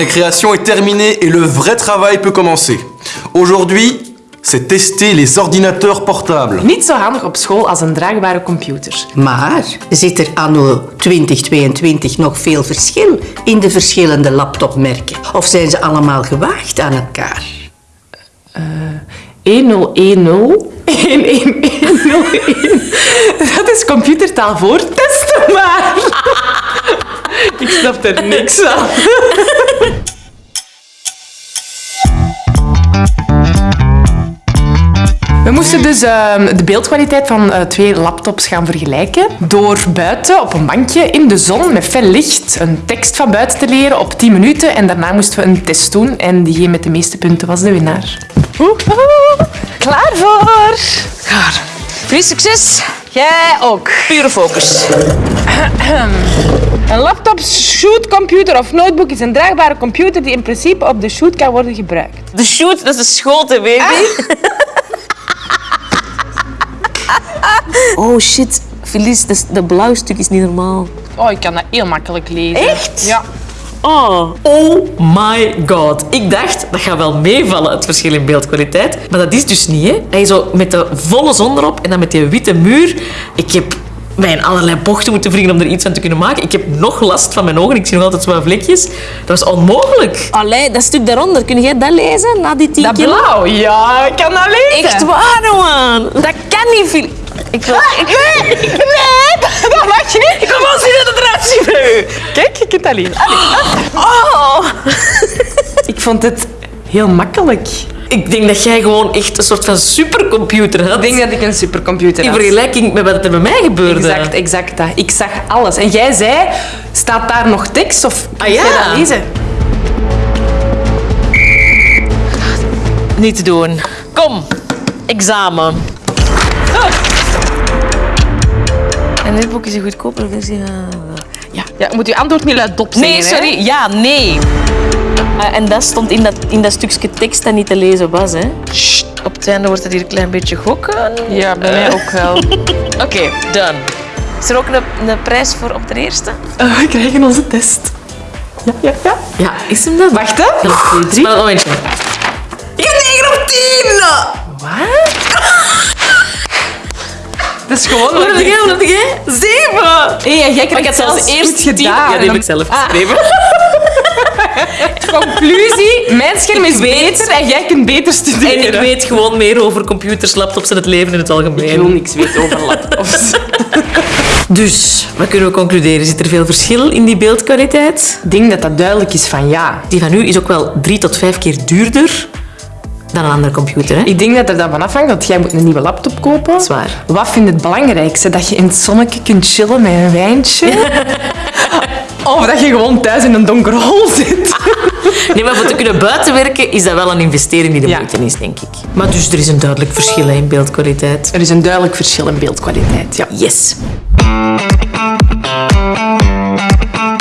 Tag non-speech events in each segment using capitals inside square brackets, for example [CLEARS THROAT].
récréation est terminée et le vrai travail peut commencer. Aujourd'hui, c'est tester les ordinateurs portables. Niet zo handig op school als een draagbare computer. Maar zit er anno 2022 nog veel verschil in de verschillende laptopmerken? Of zijn ze allemaal gewaagd aan elkaar? 1010 1101. [LAUGHS] Dat is computertaal voor testen maar. [LAUGHS] Ik snap er niks aan. [LAUGHS] moesten dus ehm, de beeldkwaliteit van eh, twee laptops gaan vergelijken door buiten op een bankje in de zon met fel licht een tekst van buiten te leren op 10 minuten en daarna moesten we een test doen en diegene met de meeste punten was de winnaar. Woehoe. Klaar voor? Klaar. Veel succes. Jij ook. Pure focus. [CLEARS THROAT] Een laptop, shootcomputer of notebook is een draagbare computer die in principe op de shoot kan worden gebruikt. De shoot, dat is de schoten, baby. [LAUGHS] Oh shit. Felice, dat, is- dat blauw stuk is niet normaal. Oh, ik kan dat heel makkelijk lezen. Echt? Ja. Oh. Oh my god. Ik dacht, dat gaat wel meevallen, het verschil in beeldkwaliteit. Maar dat is dus niet, hè. Hij is zo met de volle zon erop en dan met die witte muur. Ik heb mij in allerlei bochten moeten wringen om er iets van te kunnen maken. Ik heb nog last van mijn ogen. Ik zie nog altijd zwaar vlekjes. Dat was onmogelijk. Allee, dat stuk daaronder, kun jij dat lezen na die 10 Dat blauw, ja, ik kan dat lezen. Echt waar, man. Dat kan niet veel. Ik wil... Ik... Nee, nee, dat mag je niet. Ik kom wel zien dat het eruit ziet bij u. Kijk, je kunt dat lezen. Oh. Ik vond het heel makkelijk. Ik denk dat jij gewoon echt een soort van supercomputer had. Ik denk dat ik een supercomputer In had. vergelijking met wat er bij mij gebeurde. Exact, exact dat. Ik zag alles. En jij zei, staat daar nog tekst of Ah, ja. jij dat lezen? Niet te doen. Kom, examen. En dit boek is een goedkopere versie. Ja. Ja, moet je antwoord niet luidop zeggen, Nee, hè? sorry. Ja, nee. Ah, en dat stond in dat, in dat stukje tekst dat niet te lezen was. Hè. Sst, op het einde wordt het hier een klein beetje gokken. Ja, bij mij ook wel. [LAUGHS] Oké, done. Is er ook een, een prijs voor op de eerste? Eh, we krijgen onze test. Ja, ja, ja. Ja, is hem dat? Wacht, hè. 1, 2, 3. Spel een momentje. Ik heb 9 op 10! Wat? Dat is gewoon... Wat heb jij? Wat heb jij? 7! Hey, jij Maar ik had zelfs eerst goed 10. gedaan. Ja, die heb ik zelf geschreven. [LAUGHS] Conclusie, mijn scherm is beter en jij kunt beter studeren. En ik weet gewoon meer over computers, laptops en het leven in het algemeen. Ik wil niks weten over laptops. [LAUGHS] Dus, wat kunnen we concluderen? Zit er veel verschil in die beeldkwaliteit? Ik denk dat dat duidelijk is van ja. Die van u is ook wel drie tot vijf keer duurder dan een andere computer. Hè? Ik denk dat er dan van afhangt, want jij moet een nieuwe laptop kopen. Zwaar. Wat vind je het belangrijkste? Dat je in het zonnetje kunt chillen met een wijntje? [LAUGHS] of dat je gewoon thuis in een donkere hol zit? [LAUGHS] Nee, maar voor te kunnen buitenwerken is dat wel een investering die de Ja. moeite is, denk ik. Maar dus er is een duidelijk verschil in beeldkwaliteit. Er is een duidelijk verschil in beeldkwaliteit, ja. Yes.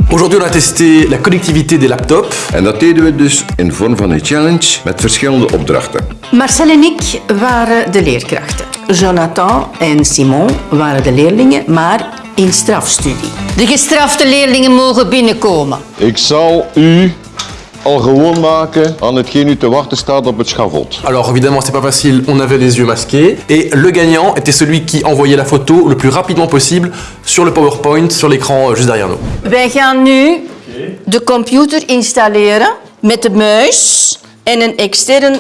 Aujourd'hui, on a testé la connectivité des laptops. En dat deden we dus in vorm van een challenge met verschillende opdrachten. Marcel en ik waren de leerkrachten. Jonathan en Simon waren de leerlingen, maar in strafstudie. De gestrafte leerlingen mogen binnenkomen. Ik zal u al gewoon maken aan hetgeen u te wachten staat op het schavot. Alors évidemment, c'est pas facile, on avait les yeux masqués. Et le gagnant était celui qui envoyait la photo le plus rapidement possible sur le PowerPoint, sur l'écran euh, juste derrière nous. Wij gaan nu de computer installeren met de muis en een extern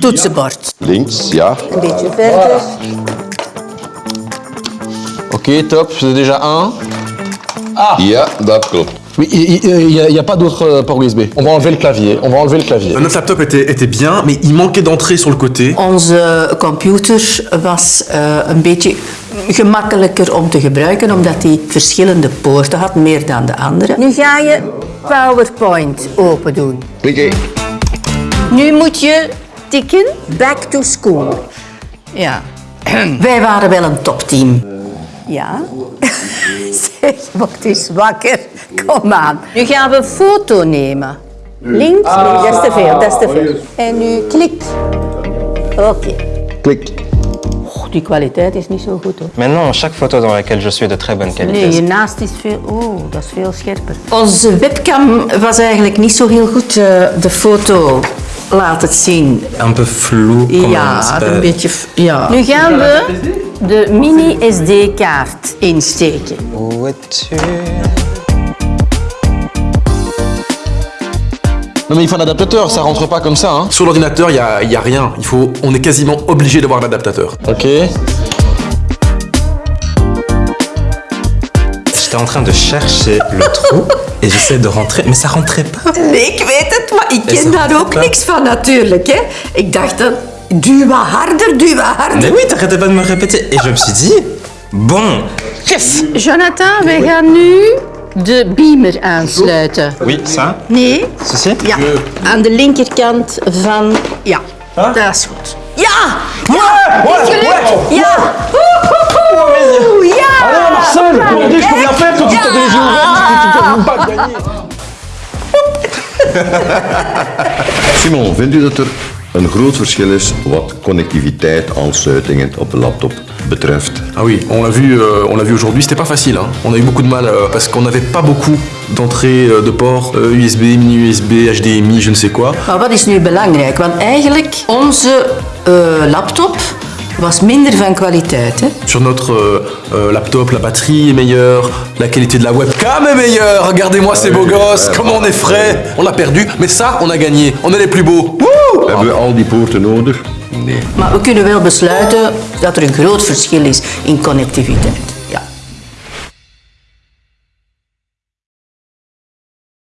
toetsenbord. Links, ja. Een beetje verder. Oké, top. C'est déjà un. Ja, dat klopt. Oui, il n'y a, pas d'autre euh, port USB. On va enlever le clavier. On va enlever le clavier. Notre laptop était, était bien, mais il manquait d'entrée sur le côté. Onze computer was eh, een beetje gemakkelijker om te gebruiken, omdat hij verschillende poorten had, meer dan de andere. Nu ga je PowerPoint open doen. Klikken. Nu moet je tikken back to school. Ja. Wij waren wel een topteam. Ja. [LAUGHS] Zeg, word eens wakker. Kom aan. Nu gaan we een foto nemen. Links? Nee, dat is te veel, dat is te veel. En nu klik. Oké. Klik. Oh, die kwaliteit is niet zo goed hoor. Mais non, chaque photo dans laquelle je suis est de très bonne qualité. Nee, hiernaast is veel... Oh, dat is veel scherper. Onze webcam was eigenlijk niet zo heel goed. eh, de foto laat het zien. Un peu flou, comment Ja, een beetje... Ja. Nu gaan we de mini SD-kaart insteken. Où es-tu Non mais il faut un adaptateur, ça rentre pas comme ça. Hein. Sur l'ordinateur, il n'y a, y a rien. Il faut, on est quasiment obligé d'avoir l'adaptateur. Ok. J'étais en train de chercher le trou et j'essaie de rentrer, mais ça rentrait pas. Nee, ik weet het, maar ik Is ken dat daar ook waar? niks van natuurlijk. Hè. Ik dacht dan, duw wat harder, duw wat harder. Mais oui, t'arrêtais pas de me répéter. Et je me suis dit, bon, Yes. Jonathan, wij gaan nu de beamer aansluiten. oui, ça, Nee? ceci. Ja, aan de linkerkant van... Ja, dat is goed. Ja! Ja! Is gelukt! Ja! Woehoe! Ja! Marcel, aujourd'hui je peux rien faire quand tu t'as les yeux ouverts, tu tu peux même pas gagner. Simon, vindt u dat er een groot verschil is wat connectiviteit, aansluitingen op de laptop betreft? Ah oui, on l'a vu, euh, on l'a vu aujourd'hui, c'était pas facile. hein. On a eu beaucoup de mal euh, parce qu'on n'avait pas beaucoup d'entrées euh, de ports euh, USB, mini USB, HDMI, je ne sais quoi. Maar wat is nu belangrijk? Want eigenlijk, onze eh, laptop was minder van kwaliteit. Hè? Sur notre euh, euh, laptop, la batterie est meilleure, la qualité de la webcam est meilleure. Regardez-moi ces beaux gosses, comment on est frais. On l'a perdu, mais ça, on a gagné. On est les plus beaux. Hebben we al die poorten nodig? Maar we kunnen wel besluiten dat er een groot verschil is in connectiviteit.